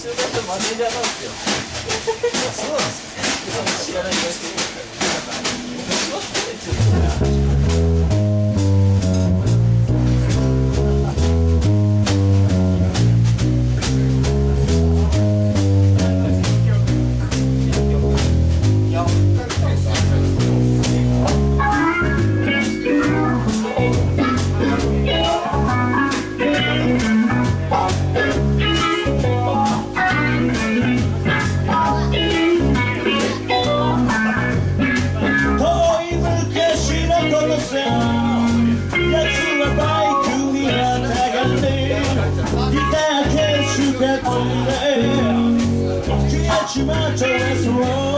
中学のマネージャーなんですよ。そうなんですか。知らない Don't you let your matter wrong.